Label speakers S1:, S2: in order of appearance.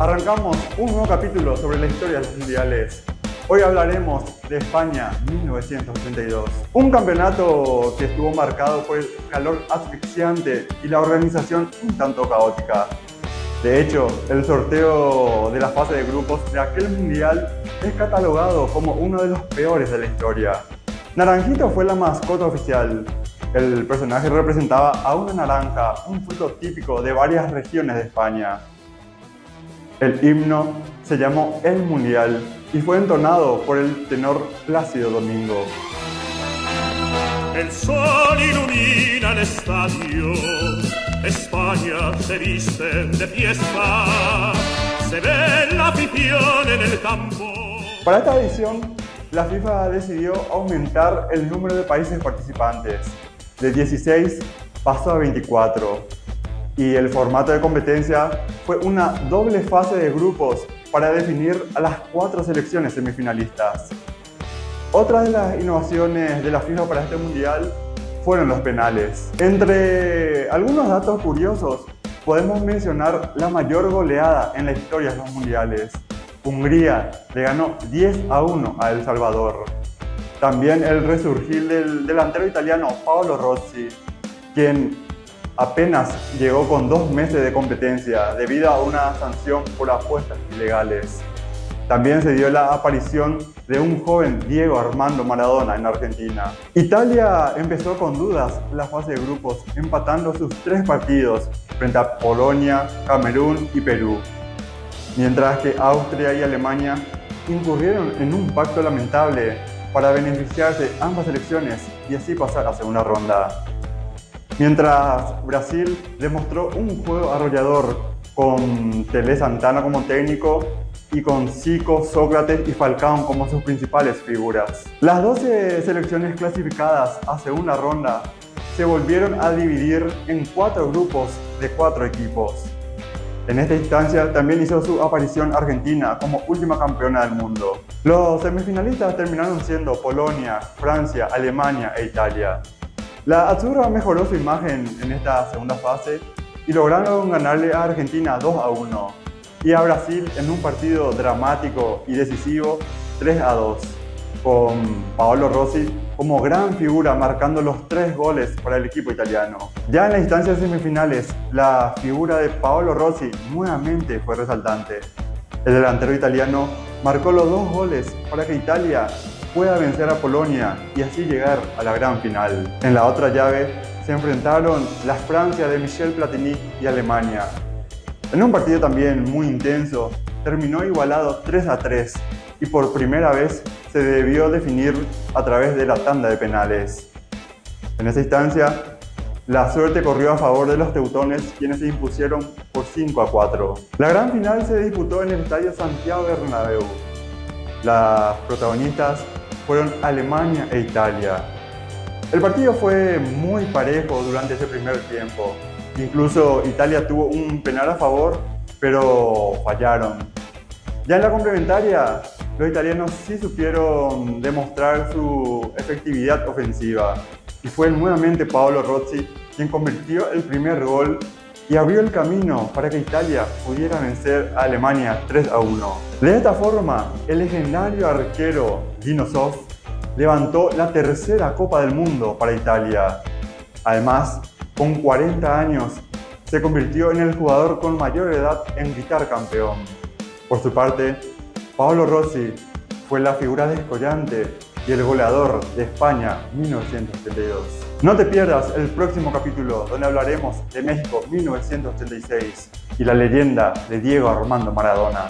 S1: Arrancamos un nuevo capítulo sobre la historia de los mundiales. Hoy hablaremos de España 1982. Un campeonato que estuvo marcado por el calor asfixiante y la organización un tanto caótica. De hecho, el sorteo de la fase de grupos de aquel mundial es catalogado como uno de los peores de la historia. Naranjito fue la mascota oficial. El personaje representaba a una naranja, un fruto típico de varias regiones de España. El himno se llamó El Mundial y fue entonado por el tenor Plácido Domingo.
S2: El sol ilumina el estadio, España se viste de fiesta, se ve la afición en el campo.
S1: Para esta edición, la FIFA decidió aumentar el número de países participantes. De 16 pasó a 24 y el formato de competencia fue una doble fase de grupos para definir a las cuatro selecciones semifinalistas. Otra de las innovaciones de la FIFA para este mundial fueron los penales. Entre algunos datos curiosos, podemos mencionar la mayor goleada en la historia de los mundiales. Hungría le ganó 10 a 1 a El Salvador. También el resurgir del delantero italiano Paolo Rossi, quien apenas llegó con dos meses de competencia debido a una sanción por apuestas ilegales. También se dio la aparición de un joven Diego Armando Maradona en Argentina. Italia empezó con dudas la fase de grupos, empatando sus tres partidos frente a Polonia, Camerún y Perú. Mientras que Austria y Alemania incurrieron en un pacto lamentable para beneficiarse ambas selecciones y así pasar a segunda ronda. Mientras Brasil demostró un juego arrollador con Tele Santana como técnico y con Zico, Sócrates y Falcao como sus principales figuras. Las 12 selecciones clasificadas a segunda ronda se volvieron a dividir en cuatro grupos de cuatro equipos. En esta instancia también hizo su aparición Argentina como última campeona del mundo. Los semifinalistas terminaron siendo Polonia, Francia, Alemania e Italia. La Azurra mejoró su imagen en esta segunda fase y lograron ganarle a Argentina 2 a 1 y a Brasil en un partido dramático y decisivo 3 a 2 con Paolo Rossi como gran figura marcando los tres goles para el equipo italiano. Ya en las instancias semifinales, la figura de Paolo Rossi nuevamente fue resaltante. El delantero italiano marcó los dos goles para que Italia pueda vencer a Polonia y así llegar a la gran final. En la otra llave se enfrentaron la Francia de Michel Platini y Alemania. En un partido también muy intenso, terminó igualado 3 a 3 y por primera vez se debió definir a través de la tanda de penales. En esa instancia, la suerte corrió a favor de los teutones, quienes se impusieron por 5 a 4. La gran final se disputó en el Estadio Santiago Bernabéu. Las protagonistas fueron Alemania e Italia. El partido fue muy parejo durante ese primer tiempo. Incluso Italia tuvo un penal a favor, pero fallaron. Ya en la complementaria, los italianos sí supieron demostrar su efectividad ofensiva. Y fue nuevamente Paolo Rossi quien convirtió el primer gol y abrió el camino para que Italia pudiera vencer a Alemania 3 a 1. De esta forma, el legendario arquero Dinosov levantó la tercera Copa del Mundo para Italia. Además, con 40 años, se convirtió en el jugador con mayor edad en gritar campeón. Por su parte, Paolo Rossi fue la figura descollante y el goleador de España 1972. No te pierdas el próximo capítulo donde hablaremos de México 1986 y la leyenda de Diego Armando Maradona.